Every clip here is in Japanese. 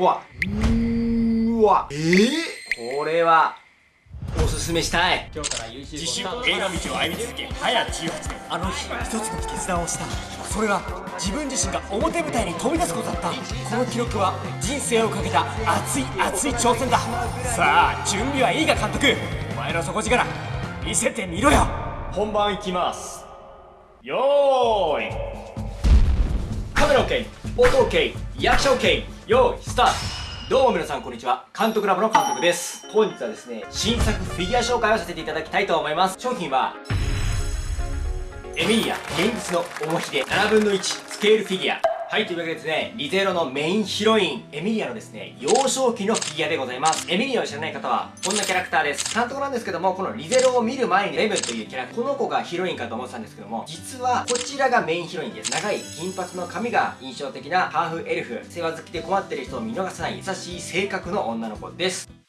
うわ。うわ。えー、これはおすすめしたい。今日から YouTube 自主映画道を歩み続け早18年あの日一つの決断をした。それは自分自身が表舞台に飛び出すことだった。この記録は人生をかけた熱い熱い挑戦だ。さあ準備はいいか監督。お前の底力。見せてみろよ。本番いきます。よーい。カメラ OK 音 OK 役者 OK よーいスタート。どうも皆さんこんにちは。監督ラボの監督です。本日はですね新作フィギュア紹介をさせていただきたいと思います。商品はエミリア現実の重ひで7分の1スケールフィギュア。はいというわけでですねリゼロのメインヒロインエミリアのですね幼少期のフィギュアでございます。エミリアを知らない方はこんなキャラクターです。監督なんですけどもこのリゼロを見る前にレムというキャラクターこの子がヒロインかと思ってたんですけども実はこちらがメインヒロインです。長い金髪の髪が印象的なハーフエルフ世話好きで困ってる人を見逃さない優しい性格の女の子です。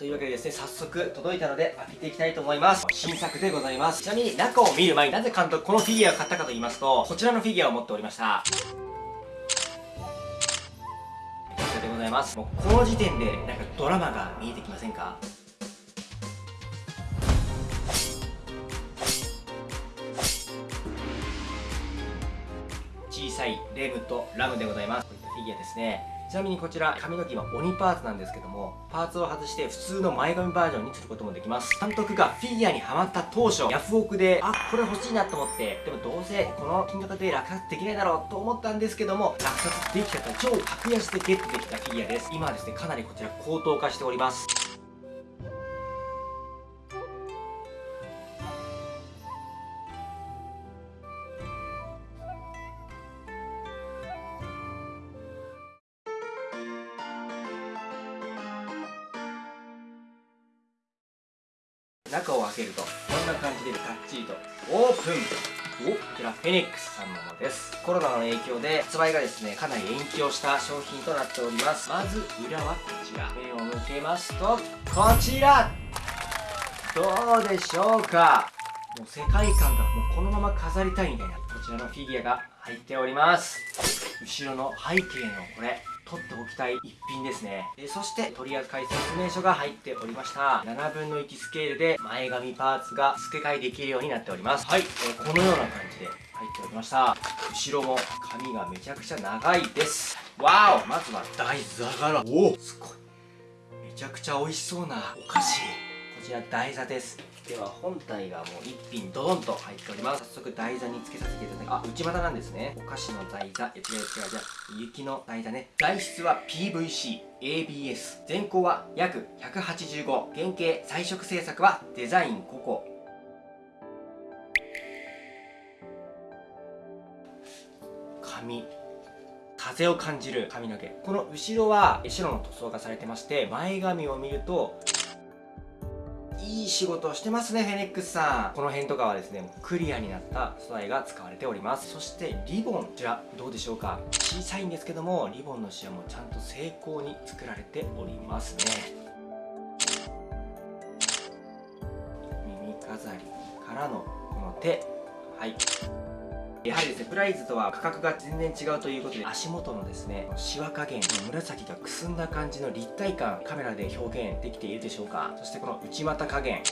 というわけでですね、早速届いたので開けていきたいと思います。新作でございます。ちなみに中を見る前になぜ監督このフィギュアを買ったかと言いますと、こちらのフィギュアを持っておりました。こちらでございます。もうこの時点でなんかドラマが見えてきませんか？小さいレムとラムでございます。こういったフィギュアですね。ちなみにこちら髪の毛は鬼パーツなんですけどもパーツを外して普通の前髪バージョンにすることもできます。監督がフィギュアにハマった当初ヤフオクであこれ欲しいなと思ってでもどうせこの金額で落札できないだろうと思ったんですけども落札できた超格安でゲットできたフィギュアです。今はですねかなりこちら高騰化しております。中を開けるとこんな感じでがっちりとオープン。おこちらフェニックスさんのものです。コロナの影響で発売がですねかなり延期をした商品となっております。まず裏はこちら。目を向けますとこちら。どうでしょうか。もう世界観がもうこのまま飾りたいみたいなこちらのフィギュアが入っております。後ろの背景のこれ。取っておきたい一品ですね。でそして取扱説明書が入っておりました。7分の1スケールで前髪パーツが付け替えできるようになっております。はい、えー、このような感じで入っておりました。後ろも髪がめちゃくちゃ長いです。わおまずは大座柄おおすごい。めちゃくちゃ美味しそうなお菓子。ちら台座です。では本体がもう1品ドドンと入っております。早速台座につけさせていただきあ内股なんですね。お菓子の台座違う違う違う雪の台座ね。材質は PVC ABS 全高は約185原型彩色製作はデザインココ紙。風を感じる髪の毛。この後ろは白の塗装がされてまして前髪を見るといい仕事をしてますね、フェニックスさん。この辺とかはですね、クリアになった素材が使われております。そしてリボン、こちらどうでしょうか小さいんですけども、リボンのシワもちゃんと精巧に作られておりますね。耳飾りからのこの手。はい。やはりですね、プライズとは価格が全然違うということで、足元のですね、シワ加減、紫がくすんだ感じの立体感、カメラで表現できているでしょうかそしてこの内股加減、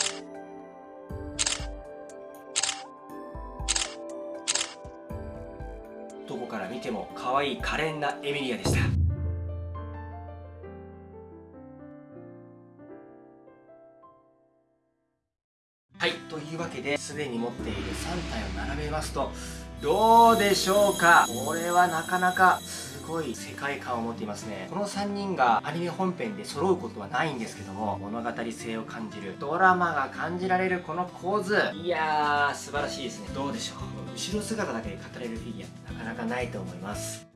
どこから見ても可愛い可憐なエミリアでした。はい、というわけで、すでに持っている3体を並べますと、どうでしょうか？これはなかなかすごい世界観を持っていますね。この3人がアニメ本編で揃うことはないんですけども物語性を感じるドラマが感じられるこの構図。いやー素晴らしいですね。どうでしょう？後ろ姿だけで語れるフィギュアなかなかないと思います。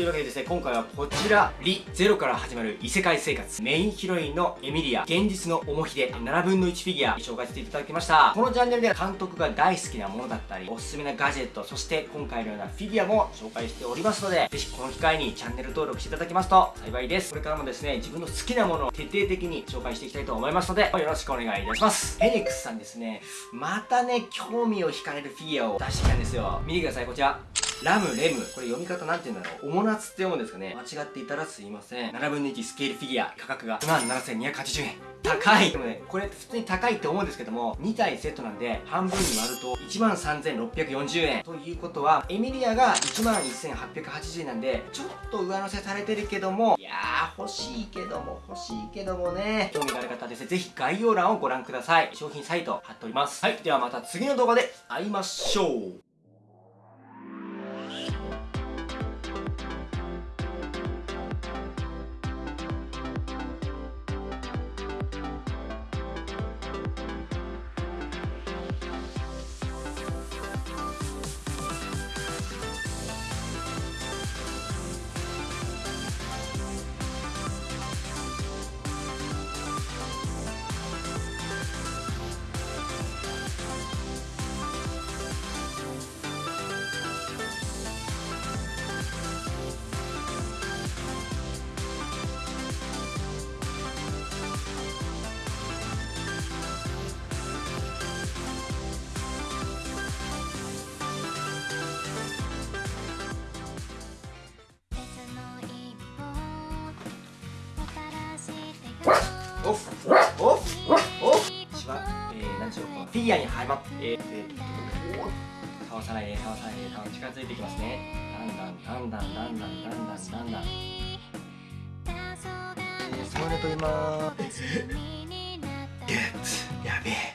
というわけでですね今回はこちらリゼロから始まる異世界生活。メインヒロインのエミリア。現実の重ひで7分の1フィギュア。紹介させていただきました。このチャンネルでは監督が大好きなものだったりおすすめなガジェットそして今回のようなフィギュアも紹介しておりますのでぜひこの機会にチャンネル登録していただきますと幸いです。これからもですね自分の好きなものを徹底的に紹介していきたいと思いますのでよろしくお願いいたします。フェニックスさんですね。またね興味を惹かれるフィギュアを出してきたんですよ。見てくださいこちら。ラム、レム。これ読み方なんて言うんだろう。おもなつって読むんですかね。間違っていたらすいません。7分の1スケールフィギュア。価格が17,280円。高いでもね、これ普通に高いって思うんですけども、2体セットなんで、半分に割ると13,640円。ということは、エミリアが11,880円なんで、ちょっと上乗せされてるけども、いやー、欲しいけども、欲しいけどもね、興味がある方はですね、ぜひ概要欄をご覧ください。商品サイト貼っております。はい、ではまた次の動画で会いましょう。オフオフオフ私はえー、何でしょうこのフィギュアにはまってえー、えー、倒さないで倒さないで倒近づいてきますねだんだんだんだんだんだんだんだんだんだんえー、それと今ゲッツやべえ